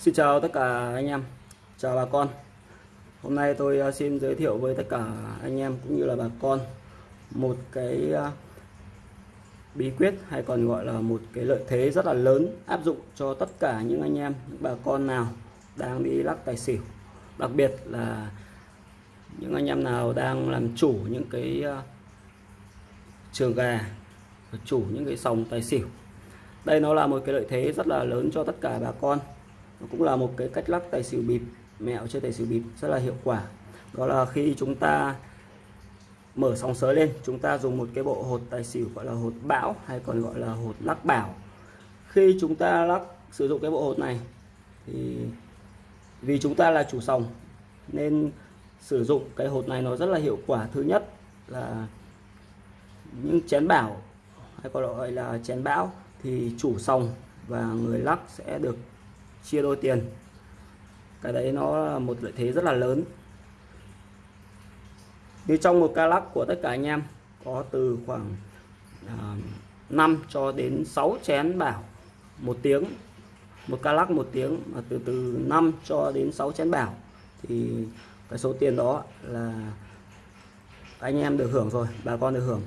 Xin chào tất cả anh em, chào bà con. Hôm nay tôi à, xin giới thiệu với tất cả anh em cũng như là bà con một cái à, bí quyết hay còn gọi là một cái lợi thế rất là lớn áp dụng cho tất cả những anh em, những bà con nào đang đi lắc tài xỉu. Đặc biệt là những anh em nào đang làm chủ những cái à, trường gà, chủ những cái sòng tài xỉu. Đây nó là một cái lợi thế rất là lớn cho tất cả bà con nó cũng là một cái cách lắc tài xỉu bịp, mẹo chơi tài xỉu bịp rất là hiệu quả. Đó là khi chúng ta mở sóng sới lên, chúng ta dùng một cái bộ hột tài xỉu gọi là hột bão hay còn gọi là hột lắc bảo. Khi chúng ta lắc, sử dụng cái bộ hột này thì vì chúng ta là chủ sòng nên sử dụng cái hột này nó rất là hiệu quả. Thứ nhất là những chén bảo hay còn gọi là chén bão thì chủ sòng và người lắc sẽ được chia đôi tiền. Cái đấy nó là một lợi thế rất là lớn. Như trong một ca lắc của tất cả anh em có từ khoảng à, 5 cho đến 6 chén bảo một tiếng. Một ca lắc một tiếng mà từ từ 5 cho đến 6 chén bảo. Thì cái số tiền đó là anh em được hưởng rồi bà con được hưởng.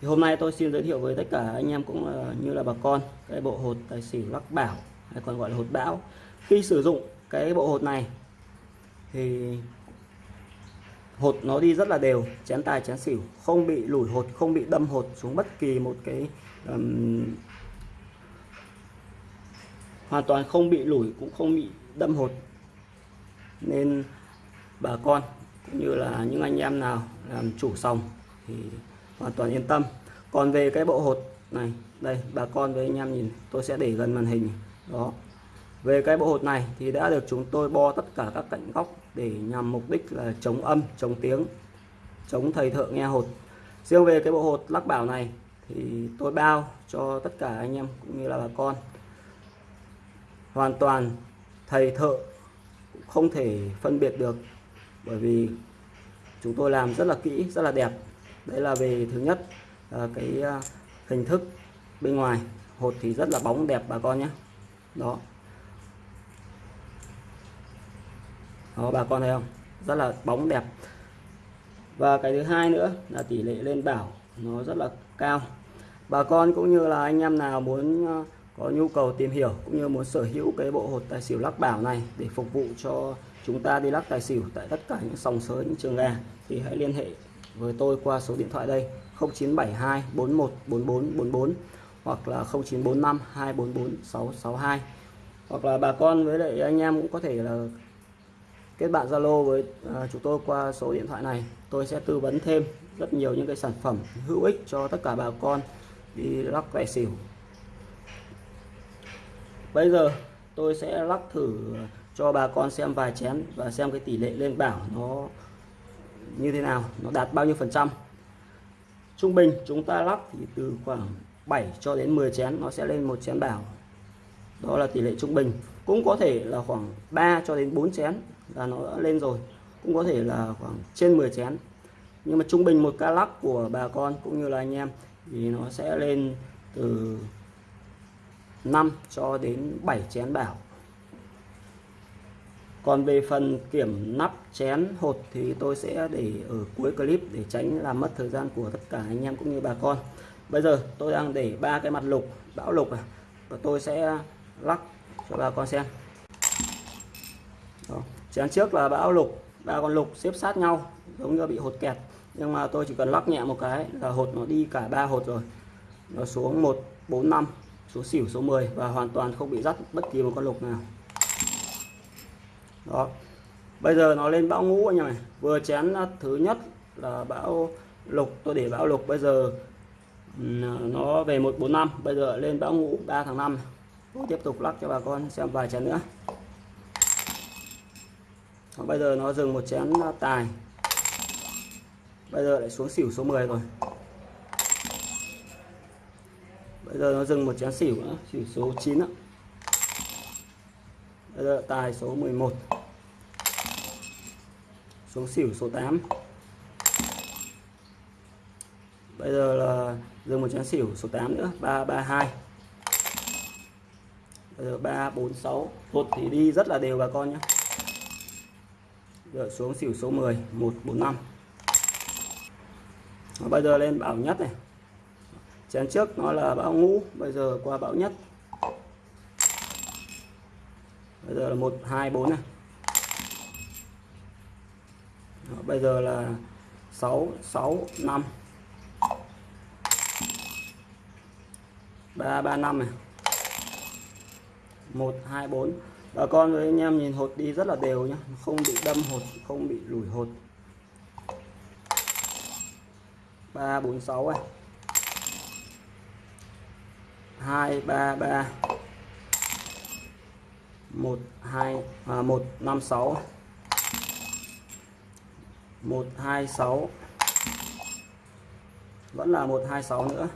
Thì hôm nay tôi xin giới thiệu với tất cả anh em cũng là, như là bà con cái bộ hột tài xỉu lắc bảo hay còn gọi là hột bão. Khi sử dụng cái bộ hột này thì hột nó đi rất là đều chén tài chén xỉu không bị lủi hột không bị đâm hột xuống bất kỳ một cái um, hoàn toàn không bị lủi cũng không bị đâm hột. Nên bà con cũng như là những anh em nào làm chủ sòng thì hoàn toàn yên tâm. Còn về cái bộ hột này đây bà con với anh em nhìn tôi sẽ để gần màn hình đó. Về cái bộ hột này thì đã được chúng tôi bo tất cả các cạnh góc để nhằm mục đích là chống âm, chống tiếng, chống thầy thợ nghe hột. Riêng về cái bộ hột lắc bảo này thì tôi bao cho tất cả anh em cũng như là bà con. Hoàn toàn thầy thợ không thể phân biệt được bởi vì chúng tôi làm rất là kỹ, rất là đẹp. Đấy là về thứ nhất à, cái à, hình thức bên ngoài. Hột thì rất là bóng đẹp bà con nhé đó. Đó, bà con thấy không? Rất là bóng đẹp. Và cái thứ hai nữa là tỷ lệ lên bảo nó rất là cao. Bà con cũng như là anh em nào muốn ờ, có nhu cầu tìm hiểu cũng như muốn sở hữu cái bộ hột tài xỉu lắc bảo này để phục vụ cho chúng ta đi lắc tài xỉu tại tất cả những sòng sới, những trường gà thì hãy liên hệ với tôi qua số điện thoại đây 0972 41 44 44 hoặc là 0945 244 662 hoặc là bà con với lại anh em cũng có thể là kết bạn Zalo với à, chúng tôi qua số điện thoại này. Tôi sẽ tư vấn thêm rất nhiều những cái sản phẩm hữu ích cho tất cả bà con đi lắc tài xỉu. Bây giờ tôi sẽ lắc thử cho bà con xem vài chén và xem cái tỷ lệ lên bảo nó như thế nào nó đạt bao nhiêu phần trăm. Trung bình chúng ta lắc thì từ khoảng 7 cho đến 10 chén, nó sẽ lên một chén bảo đó là tỷ lệ trung bình. Cũng có thể là khoảng 3 cho đến 4 chén là nó đã lên rồi. Cũng có thể là khoảng trên 10 chén. Nhưng mà trung bình một ca lắc của bà con cũng như là anh em thì nó sẽ lên từ 5 cho đến 7 chén bảo còn về phần kiểm nắp chén hột thì tôi sẽ để ở cuối clip để tránh làm mất thời gian của tất cả anh em cũng như bà con bây giờ tôi đang để ba cái mặt lục, bão lục này và tôi sẽ lắc cho bà con xem. Đó. chén trước là bão lục, ba con lục xếp sát nhau, giống như bị hột kẹt. Nhưng mà tôi chỉ cần lắc nhẹ một cái là hột nó đi cả ba hột rồi. Nó xuống 1 4 5 số xỉu số 10 và hoàn toàn không bị dắt bất kỳ một con lục nào. Đó. Bây giờ nó lên bão ngũ anh em này vừa chén thứ nhất là bão lục, tôi để bão lục. Bây giờ nó về 145 bây giờ lên bão ngũ 3 tháng 5 tiếp tục lắc cho bà con xem vài chén nữa. Còn bây giờ nó dừng một chén tài. Bây giờ lại xuống xỉu số 10 rồi. Bây giờ nó dừng một chén xỉu nữa, xỉu số 9 nữa. bây giờ tài số 11 xuống xỉu số 8 bây giờ là dừng một chén xỉu số 8 nữa 332 bây giờ 346 hột thì đi rất là đều bà con nhé rồi xuống xỉu số 10 145 Và bây giờ lên bảo nhất này. Chén trước nó là bão ngũ, bây giờ qua bão nhất. Bây giờ là 124 này. Bây giờ là 665 ba ba năm này. Một hai bốn. Bà con với anh em nhìn hột đi rất là đều nhá. Không bị đâm hột không bị lủi hột. Ba bốn sáu này. Hai ba ba. Một hai à, một năm sáu. Một hai sáu. Vẫn là một hai sáu nữa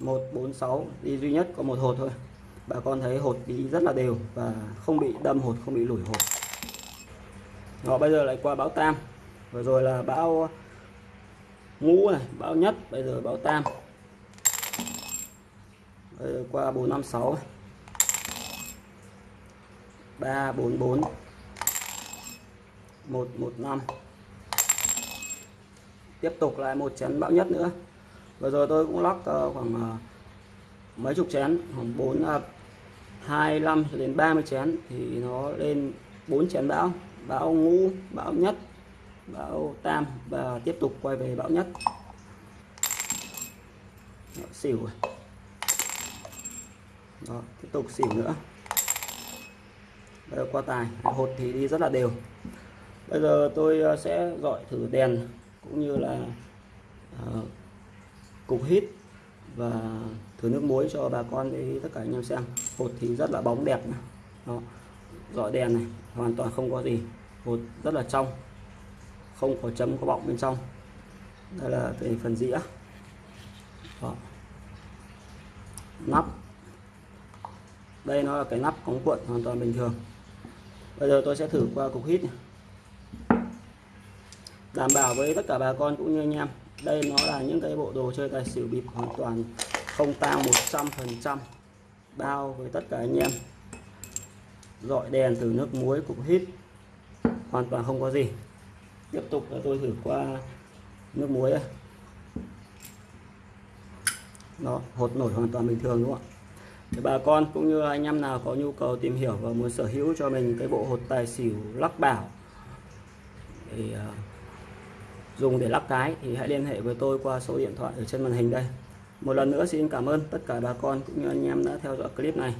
một bốn sáu, đi duy nhất có một hột thôi. Bà con thấy hột đi rất là đều và không bị đâm hột, không bị lủi hột. Họ bây giờ lại qua bão tam. Vừa rồi là bão ngũ này bão nhất, bây giờ bão tam. Bây giờ qua 456 344 115 tiếp tục lại một chén bão nhất nữa vừa rồi tôi cũng lắc ờ, khoảng ờ, mấy chục chén khoảng 4 25 ờ, cho đến 30 chén thì nó lên 4 chén bão. Bão ngũ bão nhất bão tam và tiếp tục quay về bão nhất. Đó, xỉu rồi. Đó, tiếp tục xỉu nữa. Bây giờ qua tài hột thì đi rất là đều. Bây giờ tôi sẽ gọi thử đèn cũng như là uh, cục hít và thử nước muối cho bà con để tất cả anh em xem. Hột thì rất là bóng đẹp Đó. dọi đèn này, hoàn toàn không có gì. Hột rất là trong, không có chấm, có bọng bên trong. Đây là về phần dĩa. Đó. nắp. Đây nó là cái nắp cống cuộn hoàn toàn bình thường. Bây giờ tôi sẽ thử qua cục hít này. đảm bảo với tất cả bà con cũng như anh em đây nó là những cái bộ đồ chơi tài xỉu bịp hoàn toàn không tang 100 phần trăm bao với tất cả anh em. Dọi đèn từ nước muối cục hít hoàn toàn không có gì. Tiếp tục là tôi thử qua nước muối đây. đó hột nổi hoàn toàn bình thường đúng không ạ? Để bà con cũng như anh em nào có nhu cầu tìm hiểu và muốn sở hữu cho mình cái bộ hột tài xỉu lắc bảo thì uh, dùng để lắc cái thì hãy liên hệ với tôi qua số điện thoại ở trên màn hình đây. Một lần nữa xin cảm ơn tất cả bà con cũng như anh em đã theo dõi clip này.